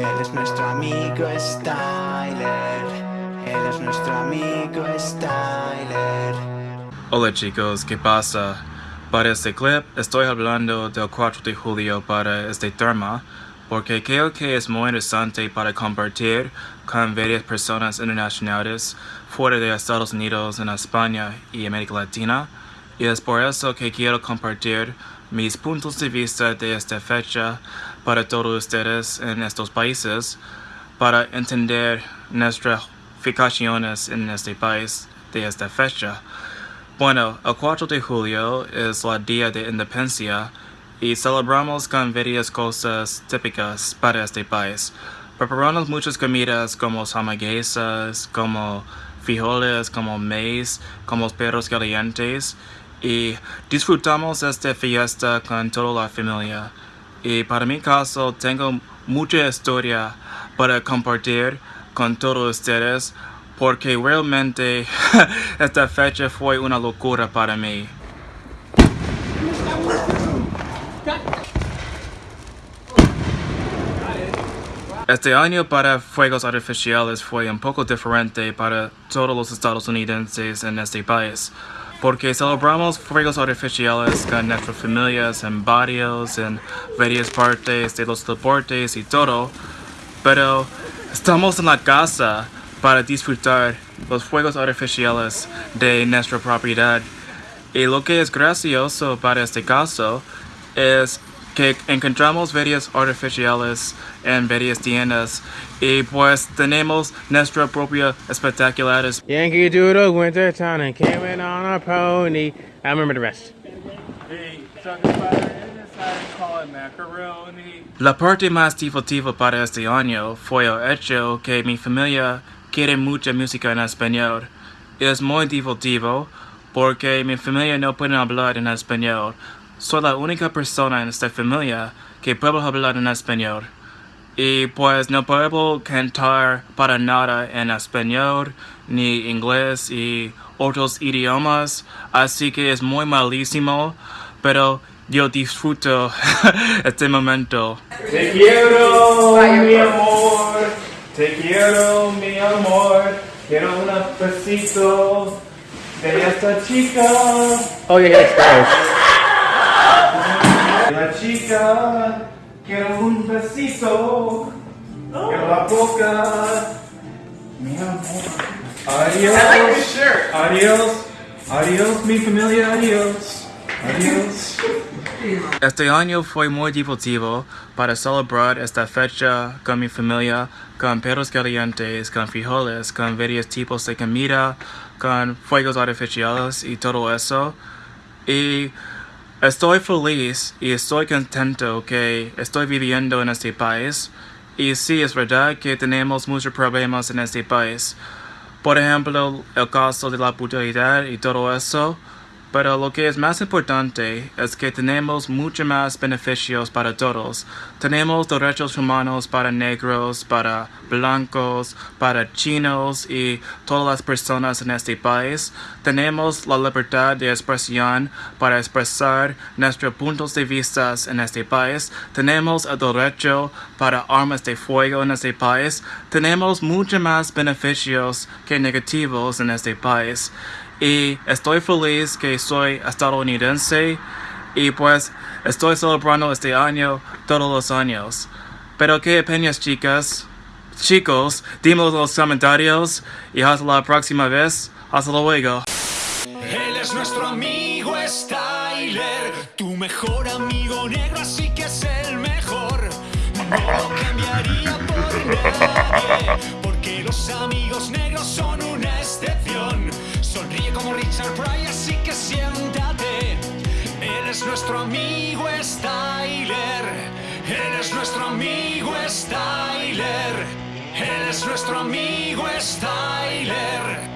Él es nuestro amigo Styler. Él es nuestro amigo Styler. Hola chicos, ¿qué pasa? Para este clip estoy hablando del 4 de julio para este tema porque creo que es muy interesante para compartir con varias personas internacionales fuera de Estados Unidos, en España y América Latina y es por eso que quiero compartir mis puntos de vista de esta fecha para todos ustedes en estos países para entender nuestras fijaciones en este país de esta fecha. Bueno, el 4 de julio es el Día de Independencia y celebramos con varias cosas típicas para este país. Preparamos muchas comidas como hamburguesas, como frijoles, como maíz, como perros calientes y disfrutamos esta fiesta con toda la familia. Y para mi caso tengo mucha historia para compartir con todos ustedes porque realmente esta fecha fue una locura para mí. Este año para fuegos artificiales fue un poco diferente para todos los estadounidenses en este país porque celebramos fuegos artificiales con nuestras familias en barrios, en varias partes de los deportes y todo, pero estamos en la casa para disfrutar los fuegos artificiales de nuestra propiedad. Y lo que es gracioso para este caso es que encontramos varios artificiales en varias tiendas y pues tenemos nuestra propia espectaculares. Yankee Doodle went to town and came in on a pony. I remember the rest. La parte más divertida para este año fue el hecho que mi familia quiere mucha música en español. Es muy divertido porque mi familia no puede hablar en español. Soy la única persona en esta familia que puede hablar en español. Y pues no puedo cantar para nada en español, ni inglés y otros idiomas, así que es muy malísimo, pero yo disfruto este momento. Te quiero, mi amor, te quiero, mi amor, quiero un besito de esta chica. Oh, yeah, yeah, chica, quiero un besito, quiero la boca, mi amor. Adiós, adiós, adiós, mi familia, adiós, adiós. Este año fue muy divertido para celebrar esta fecha con mi familia, con perros calientes, con frijoles, con varios tipos de comida, con fuegos artificiales y todo eso. Y Estoy feliz y estoy contento que estoy viviendo en este país. Y sí, es verdad que tenemos muchos problemas en este país. Por ejemplo, el caso de la brutalidad y todo eso. Pero lo que es más importante es que tenemos mucho más beneficios para todos. Tenemos derechos humanos para negros, para blancos, para chinos y todas las personas en este país. Tenemos la libertad de expresión para expresar nuestros puntos de vista en este país. Tenemos el derecho para armas de fuego en este país. Tenemos mucho más beneficios que negativos en este país y estoy feliz que soy estadounidense y pues estoy celebrando este año todos los años. Pero qué opinas chicas? Chicos, dímelo en los comentarios y hasta la próxima vez. Hasta luego. Él es nuestro amigo Styler, tu mejor amigo negro, así que es el mejor. No cambiaría por nadie, porque los amigos negros son excepción. Pryor, así que siéntate. Él es nuestro amigo Styler. Él es nuestro amigo Styler. Él es nuestro amigo Styler.